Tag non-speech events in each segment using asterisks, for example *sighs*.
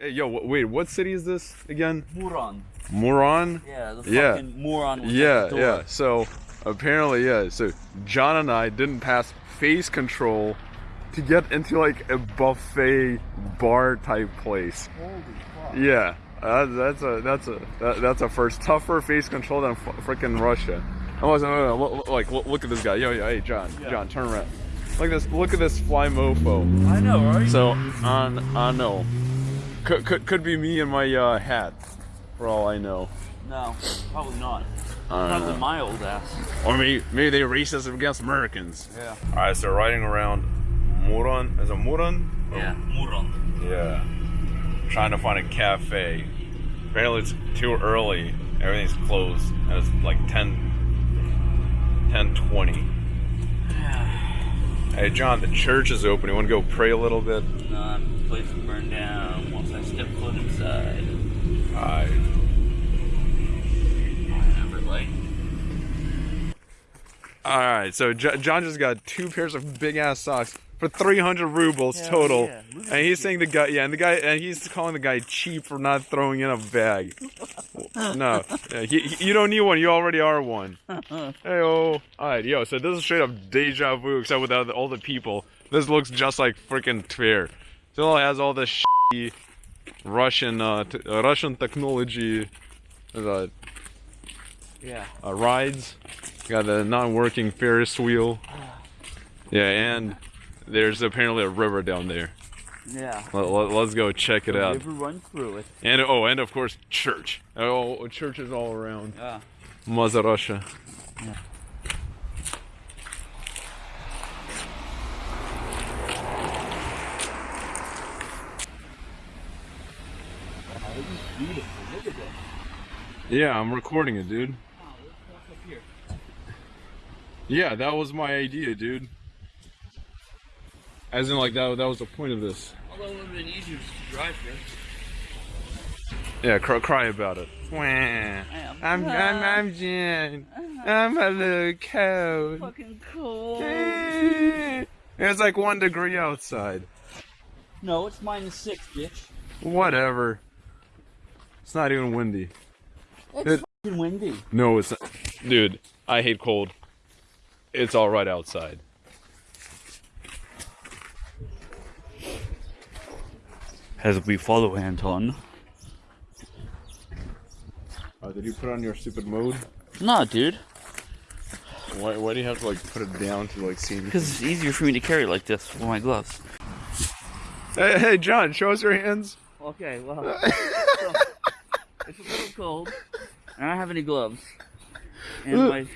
Hey, yo, wait, what city is this again? Muran. Muran? Yeah, the Yeah. fucking was Yeah, the door. yeah. So apparently, yeah. So John and I didn't pass face control to get into like a buffet bar type place. Holy fuck. Yeah, uh, that's a that's a that, that's a first tougher face control than freaking Russia. Oh, no, no, no, like look, look at this guy. Yo, yo, hey, John, Yeah. John, turn around. Look at this. Look at this fly mofo. I know, right? So on I know, could could could be me and my uh, hat, for all I know. no, probably not. Don't Probably know. my old ass. Or maybe maybe they're racist against Americans. Yeah. All right, so riding around Muran. Is it Muran? Yeah, Muron. Yeah. Trying to find a cafe. Apparently it's too early. Everything's closed. And it's like 10, 10 20. *sighs* Hey, John, the church is open. You want to go pray a little bit? No, the place will burn down once I step foot inside. All right. Remember, like, All right, so J- John just got two pairs of big ass socks for 300 rubles Hell total. yeah. And he's saying the guy, yeah, and the guy, and he's calling the guy cheap for not throwing in a bag. *laughs* no, yeah, he, he- you don't need one. You already are one. hey, oh, all right, yo. So this is straight up deja vu, except without the, all the people. This looks just like freaking Tver. Still has all the shitty Russian, uh, t- uh, Russian technology. Uh, yeah. uh, rides. Got a non-working Ferris wheel. Yeah, and there's apparently a river down there. Yeah. Let, us go check it The out. river runs through it. And oh, and of course church. Oh, churches all around. Yeah. Mother Russia. Yeah. beautiful. Look at that. Yeah, I'm recording it, dude. Wow, let's walk up here. Yeah, that was my idea, dude. As in, like that. That was the point of this. Although it would have been easier to drive here. Yeah, cry, cry about it. I'm, I'm, I'm Jen. I'm a little cold. Fucking cold. *laughs* It's like one degree outside. No, it's minus six, bitch. Whatever. It's not even windy. It's It- windy. No, it's not. Dude, I hate cold. It's all right outside. As we follow Anton. Oh, did you put on your stupid mode? Nah, dude. Why, why do you have to like put it down to like see? Me? Because it's easier for me to carry like this with my gloves. Hey, hey, John, show us your hands. Okay, well. *laughs* so, it's a little cold. I don't have any gloves. And uh. my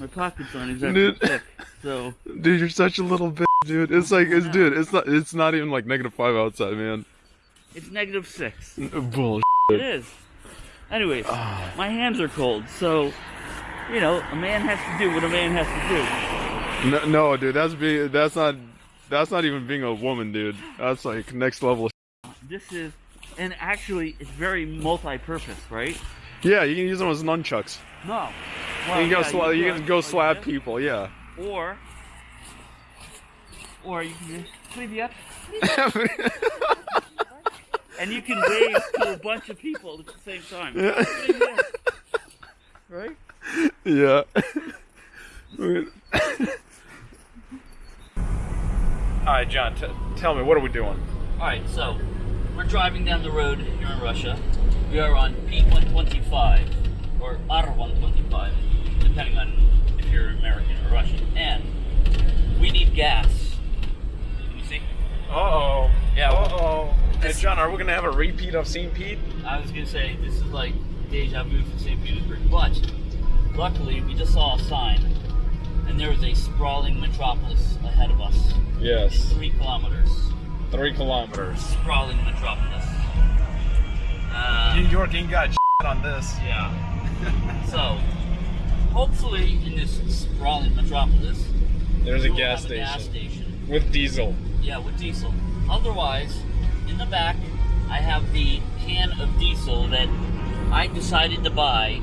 my pockets aren't exactly Dude. thick. So Dude, you're such a little bitch, dude. It's like, it's dude, it's not, it's not even like negative five outside, man. it's negative six. Uh, Bull. It is. Anyways, ah. my hands are cold, so you know, a man has to do what a man has to do. No, no, dude, that's being, that's not, that's not even being a woman, dude. That's like next level. This is and actually it's very multi-purpose, right? Yeah, you can use them as nunchucks. No. Well, you can go, yeah, sla you, you can go slap like people, yeah. Or, or you can just, *laughs* and you can wave to a bunch of people at the same time. Yeah. *laughs* right? Yeah. *laughs* All right, John, tell me, what are we doing? All right, so we're driving down the road here in Russia. We are on P125 or R125, depending on if you're American or Russian. And we need gas. Can you see? Uh oh. Yeah, Uh-oh. Hey, John, are we gonna have a repeat of St. Pete? I was gonna say this is like deja vu for St. Petersburg, but luckily we just saw a sign, and there was a sprawling metropolis ahead of us. Yes. Three kilometers. Three kilometers. Sprawling metropolis. Uh, New York ain't got on this. yeah. *laughs* so, hopefully in this sprawling metropolis, There's a gas station gas station. with diesel. Yeah, with diesel. Otherwise, in the back, I have the can of diesel that I decided to buy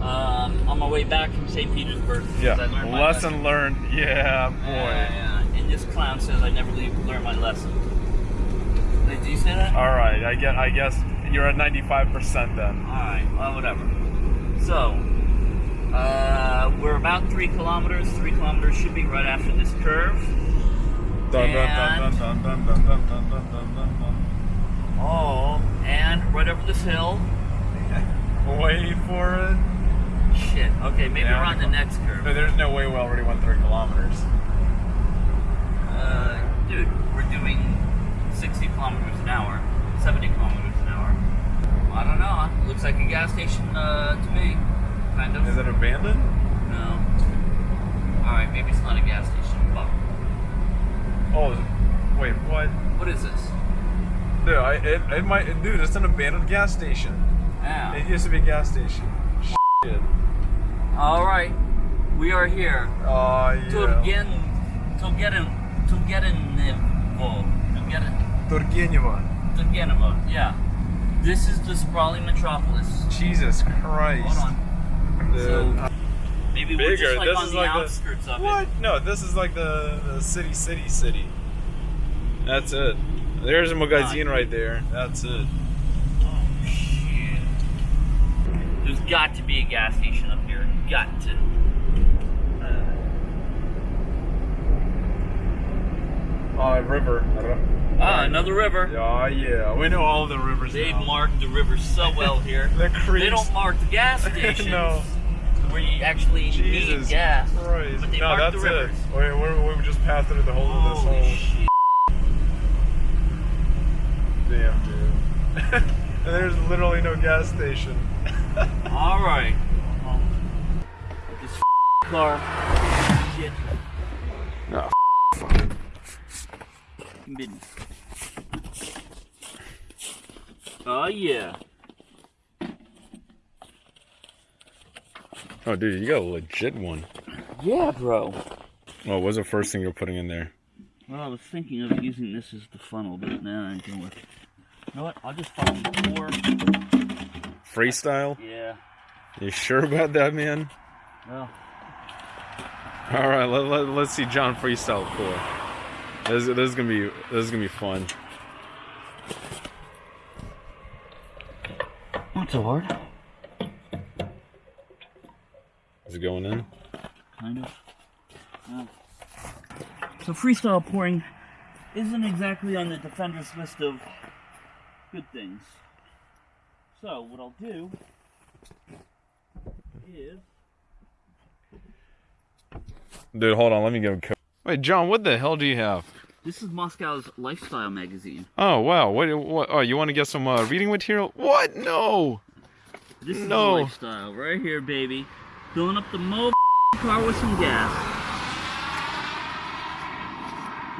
um, on my way back from St. Petersburg. Yeah. Learned Lesson learned. Yeah, boy. Yeah, yeah. And this clown says I never leave, learn my lesson. Did you say that? All right, I get. I guess you're at 95% then. Alright, well, whatever. So, uh, we're about three kilometers. Three kilometers should be right after this curve. And... Oh, and right over this hill. *laughs* Wait for it. Shit. Okay, maybe yeah, we're on the next curve. But there's no way we already went three kilometers. Uh, dude, we're doing 60 kilometers an hour. 70 kilometers an hour. I don't know. Looks like a gas station uh, to me. Kind of. Is it abandoned? No. Alright, maybe it's not a gas station. Fuck. Oh, wait, what? What is this? Dude, I, it, it might, dude, it's an abandoned gas station. Yeah. It used to be a gas station. Shit. Alright, we are here. Oh, yeah. Turgen, Turgenen, Turgenevo, Turgenen, Turgenevo. Turgenevo, yeah. This is the sprawling metropolis. Jesus Christ. Hold on. Dude. So, uh, maybe we're Bigger. just like This on is the like the- outskirts of What? it. No, this is like the, the city, city, city. That's it. There's a magazine right there. That's it. Oh, shit. There's got to be a gas station up here. Got to. Oh, river. Ah, another river. Oh, yeah. We know all the rivers They've now. marked the rivers so well *laughs* here. The creeks. They don't mark the gas *laughs* stations no. where you actually Jesus need gas. Christ. But they no, mark that's the rivers. it. Wait, we we just passed through the whole of this Holy whole. shit. Damn, dude. and *laughs* there's literally no gas station. All right. Well, this car. Shit. No. Business. Oh yeah. Oh, dude, you got a legit one. Yeah, bro. Oh, what was the first thing you're putting in there? Well, I was thinking of using this as the funnel, but now I ain't gonna work. You know what? I'll just pour. Freestyle? Yeah. You sure about that, man? Well, All right, let, let, let's see John freestyle pour. This, this is gonna be this is gonna be fun. Not so hard. Is it going in? Kind of. Yeah. So freestyle pouring isn't exactly on the defender's list of good things. So what I'll do is Dude, hold on. Let me give him. Co- Wait, John, what the hell do you have? This is Moscow's lifestyle magazine. Oh wow, what? What? Oh, you want to get some uh, reading material? What? No. This is No. lifestyle right here, baby. Filling up the mo car with some gas.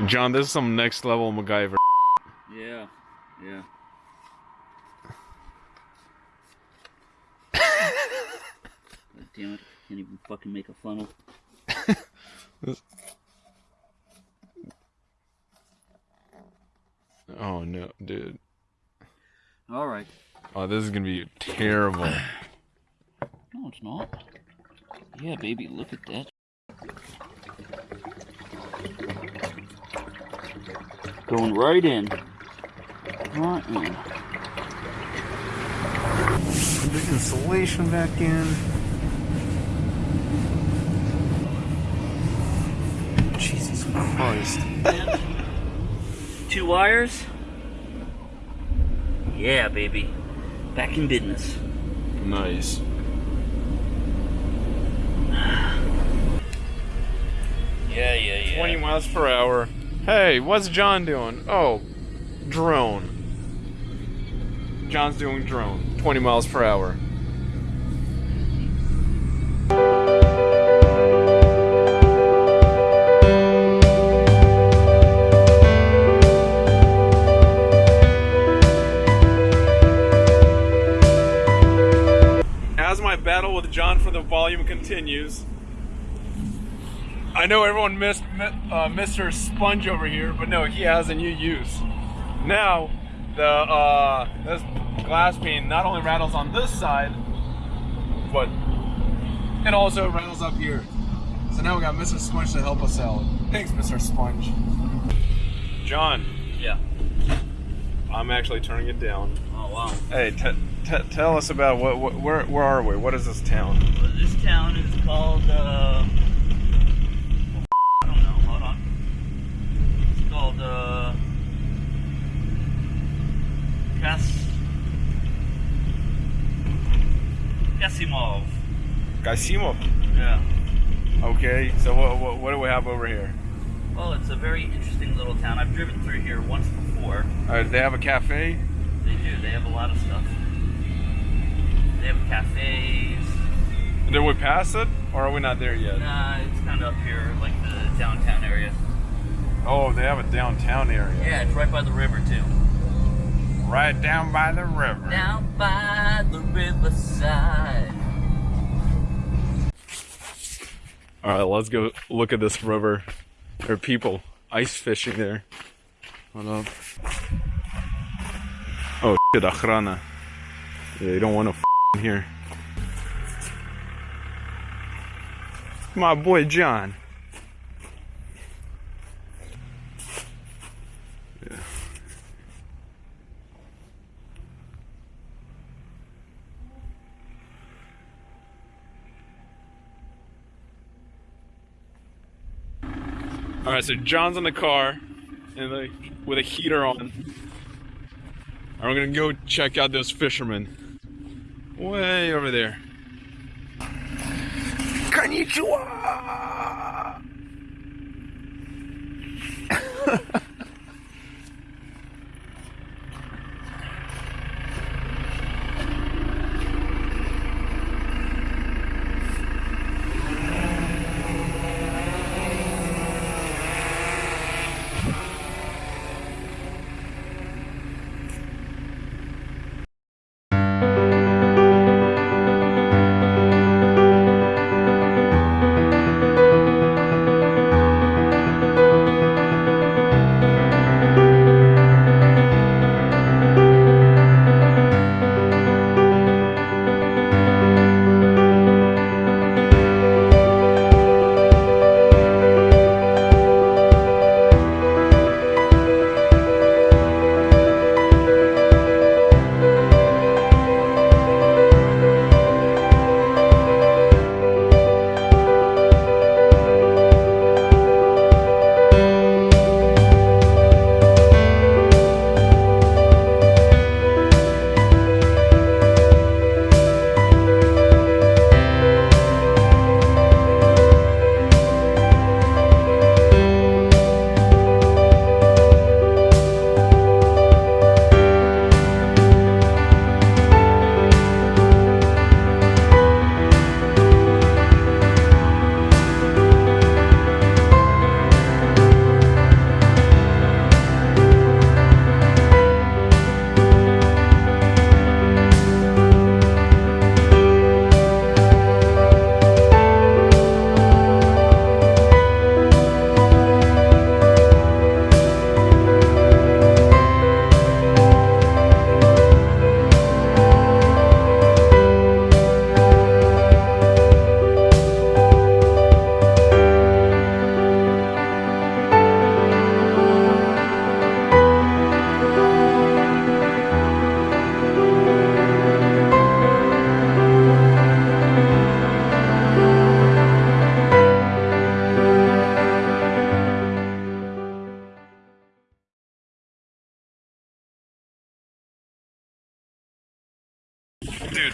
John, this is some next level MacGyver. Yeah, yeah. *laughs* God damn it! Can't even fucking make a funnel. *laughs* Oh no, dude. All right. Oh, this is gonna be terrible. *clears throat* No, it's not. Yeah, baby, look at that. Going right in. Right in. the insulation back in. Jesus Christ. *laughs* Two wires. Yeah, baby. Back in business. Nice. *sighs* Yeah, yeah, yeah. 20 miles per hour. Hey, what's John doing? Oh, drone. John's doing drone. 20 miles per hour. Continues, I know everyone missed uh, Mr. Sponge over here, but no, he has a new use. Now, the uh, this glass pane not only rattles on this side, but it also rattles up here. So now we got Mr. Sponge to help us out. Thanks, Mr. Sponge. John, Yeah. I'm actually turning it down. Oh wow. Hey, t- tell us about what, what where where are we? What is this town? Well, this town is called. Uh, I don't know. Hold on. It's called. Uh, Kas. Kasimov. Gasimov. Yeah. Okay, so what, what what do we have over here? Well, it's a very interesting little town. I've driven through here once before. Uh, they have a cafe. They do. They have a lot of stuff. They have cafes. Did we pass it, or are we not there yet? Nah, it's kind of up here, like the downtown area. Oh, they have a downtown area. Yeah, it's right by the river too. Right down by the river. Down by the riverside. All right, let's go look at this river. There are people ice fishing there. Hold up. Oh shit, охрана. Yeah, you don't want to f in here. My boy John. Yeah. All right, so John's in the car, and like with a heater on. And we're gonna go check out those fishermen. Way over there. Konnichiwa! *laughs*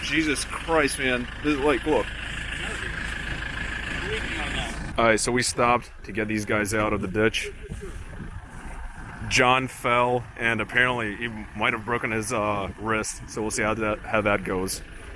Jesus Christ, man. This is like, look. Alright, so we stopped to get these guys out of the ditch. John fell, and apparently he might have broken his uh, wrist, so we'll see how that how that goes.